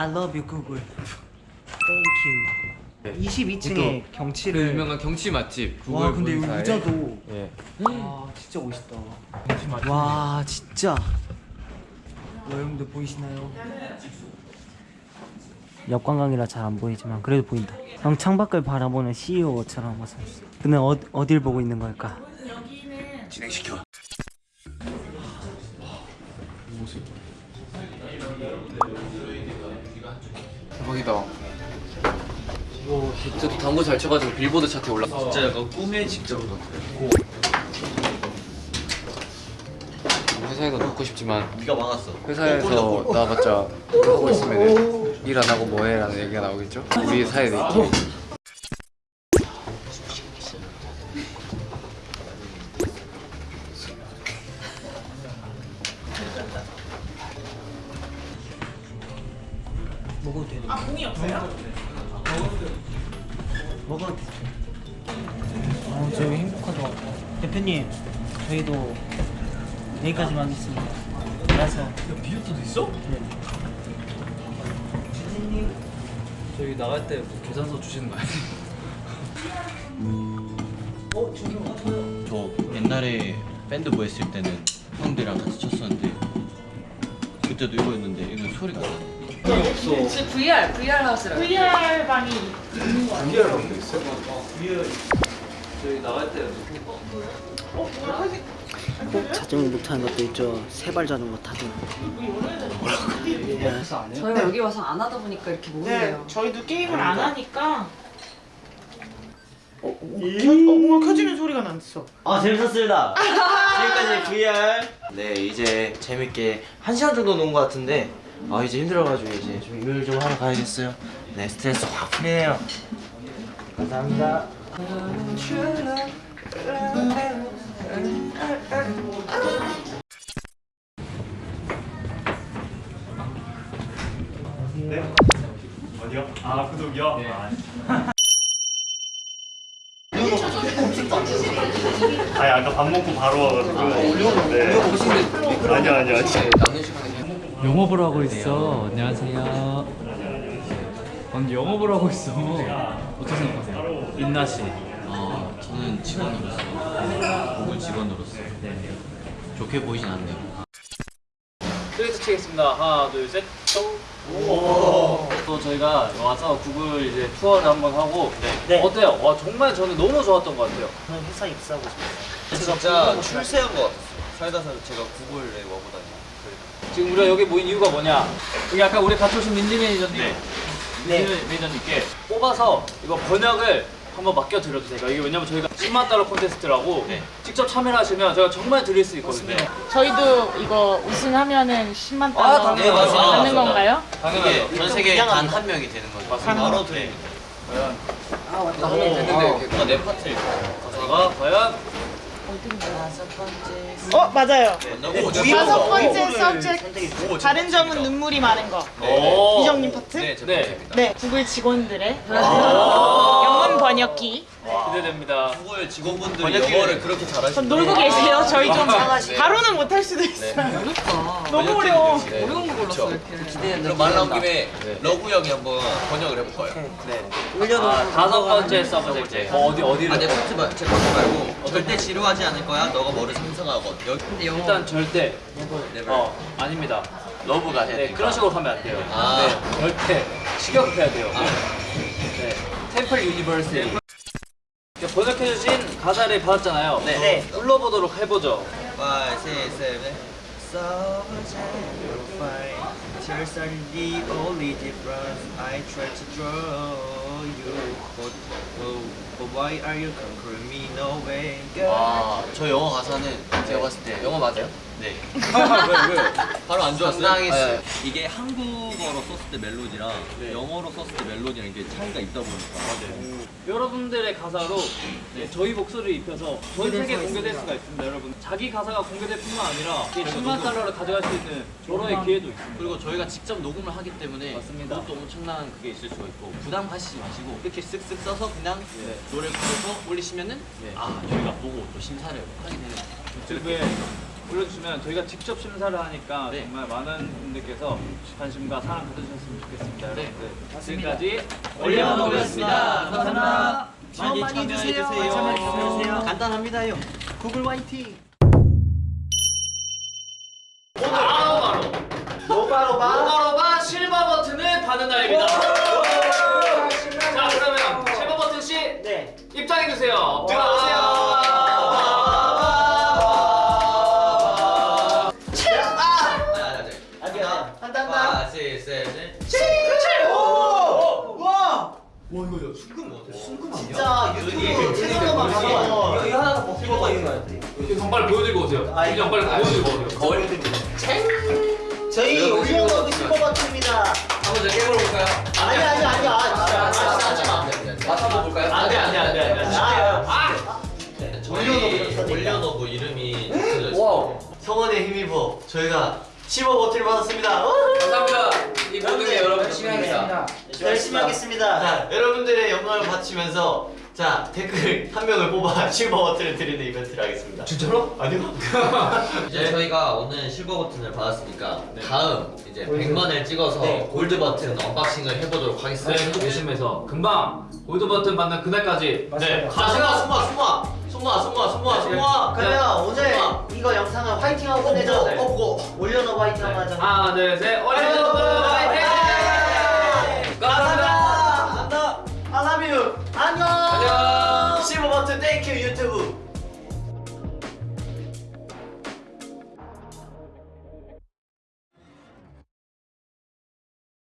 I love you Google. Thank you. 22층에 그 경치를. 유명한 경치 맛집 구글 와 근데 여기 본사에. 의자도. 예. 와 진짜 멋있다. 와 진짜. 여러분들 보이시나요? 역관광이라 잘 안 보이지만 그래도 보인다. 형 창밖을 바라보는 CEO처럼 와서 그는 어, 어딜 보고 있는 걸까? 진행시켜. 대박이다. 저도 당구 잘 쳐가지고 빌보드 차트에 올라. 진짜 약간 꿈의 직접 같아요. 회사에도 넣고 싶지만 비가 막았어. 회사에서 나와봤자 하고 있으면 일 안 하고 뭐해 라는 얘기가 나오겠죠? 우리 사이에 있죠. 먹어도 되는 아 공이 없어요? 먹어도 되죠 어 저희 행복하죠 대표님 저희도 여기까지만 하겠습니다 알아서 야 비유트도 있어? 네 저희 나갈 때 계산서 주시는 거 아니에요? 어? 저기 맞아요 저 옛날에 밴드 뭐 했을 때는 형들이랑 같이 쳤었는데 그때도 이거였는데 이거 소리가 나. 지금 VR, VR 하우스라고. VR 방이 저희 나갈 때 자전거 못하는 것도 있죠. 세발 자전거 타는 저희가 여기 와서 안 하다 보니까 이렇게 네, 모르네요. 저희도 게임을 안 하니까. 어, 어, 켜, 어, 뭔가 켜지는 소리가 났어. 아 재밌었습니다. 지금까지 VR. 네 이제 재밌게 한 시간 정도 논것 같은데 아 이제 힘들어가지고 이제 좀 일을 좀 하러 가야겠어요. 네 스트레스 확 풀리네요. 감사합니다. 아니 아까 밥 먹고 바로 와가지고. 네. 보시는데 아니야 아니야 아니야 남는 시간 에 영업을 하고 있어. 안녕하세요. 아니 영업을 하고 있어. 어떻게 생각하세요? 인나 씨. 아 저는 직원으로서 구글 직원으로서 좋게 보이진 않네요. 트레이스 치겠습니다. 하나, 둘, 셋. 또 저희가 와서 구글 이제 투어를 한번 하고 네. 어때요? 와 정말 저는 너무 좋았던 것 같아요. 저는 회사 입사하고 싶어요 진짜 출세한 것 같았어요. 살다 살다 제가 구글에 와보다니. 지금 우리가 여기 모인 이유가 뭐냐? 여기 아까 우리 같이 오신 민지 매니저님, 네. 민지 매니저님께 뽑아서 이거 번역을 한번 맡겨 드려도 돼요. 이게 왜냐면 저희가 10만 달러 콘테스트라고 직접 참여를 하시면 저희가 정말 드릴 수 있거든요. 저희도 이거 우승하면은 10만 아, 달러 당연히 맞아요. 받는 건가요? 이게 전 세계에 단한 명이 되는 거죠. 바로 드립니다. 나 하면 되는데 아, 내 파트를 제가 과연 어 맞아요. 오, 다섯 번째 subject 다른 점은 눈물이 많은 거. 오. 이정님 파트? 네, 제 네. 네, 구글 직원들의 영문 번역기. 기대됩니다. 구글 직원분들이 영어를 그렇게 전 잘하시는 놀고 계세요. 저희 좀 네. 바로는 못할 수도 있어요. 너무 어려워. 어려운 거 골랐어 이렇게. 그럼 말 나온 김에 러브 형이 한번 번역을 해볼까요? 아, 다섯 번째 subject. 어, 어디 어디를? 아, 내 파트 말, 제 파트 말고 절대 지루하지 않을 거야. 너가 뭐를 상상하건 여기 일단 절대 어 아닙니다. 러브가 해야 네 되니까. 그런 식으로 하면 안 돼요. 아. 네 절대 직역해야 돼요. 네 템플. 이렇게 번역해주신 가사를 받았잖아요. 네. 네. 불러보도록 해보죠. 5, 6, 7 Tears are the only difference I try to draw But, oh, but why are you conquering me no way 와, 저 영어 가사는 제가 봤을 때 영어 맞아요? 네 왜 왜? 바로 안 좋았어요? 당당했어요. 네. 이게 한국어로 썼을 때 멜로디랑 영어로 썼을 때 멜로디랑 이게 차이가 있다 보니까 여러분들의 가사로 네, 저희 목소리를 입혀서 전 세계 공개될 수가 있습니다, 여러분. 자기 가사가 공개될 뿐만 아니라 이게 10만 달러를 가져갈 수 있는 여러의 기회도 있습니다. 그리고 저희가 직접 녹음을 하기 때문에 맞습니다. 그것도 엄청난 그게 있을 수가 있고 부담 가시지 마시고 이렇게 쓱쓱 써서 그냥 노래 불러서 올리시면은 아 저희가 보고 또 심사를 하게 되는 유튜브에 올려주시면 저희가 직접 심사를 하니까 정말 많은 분들께서 관심과 사랑 가져주셨으면 좋겠습니다. 여러분들 지금까지 올려놓겠습니다. 감사합니다. 많이 참여해주세요. 참여해주세요. 간단합니다요. 구글 화이팅. 바로바 실버 버튼을 받는 날입니다. 자 그러면 실버 버튼 씨 네. 입장해 주세요. 들어오세요. 이거. 이거 하나 더 먹히고 있는 거 같아. 형 빨리 보여드리고 오세요. 아, 형 빨리 보여드리고 오세요. 거울. 저희 올려놓은 실버 버튼입니다. 한번 더 깨물어볼까요? 아니 아니 아니 아 진짜. 맛 한번 볼까요? 안돼 안돼 안돼 안돼. 아. 저희 올려놓고 이름이 wow 성원에 힘입어 저희가 15 버튼을 받았습니다 감사합니다. 이 모든 게 여러분 덕분입니다. 열심히 하겠습니다. 자 여러분들의 영광을 바치면서 자 댓글 한 명을 뽑아 실버 버튼을 드리는 이벤트를 하겠습니다. 진짜로? 아니요? 이제 저희가 오늘 실버 버튼을 받았으니까 다음 이제 100만을 찍어서 골드 버튼 unboxing을 해보도록 하겠습니다. 네, 조심해서 금방 골드 버튼 받는 그날까지. 네. 자, 승아, 승아, 승아, 승아, 승아, 승아, 승아. 그러면 오늘 이거 영상을 화이팅하고 끝내죠. 어, 어, 올려놓고 화이팅 한번 하자. 하나 둘셋. 올려놓고 화이팅! 감사합니다. 땡큐 유튜브.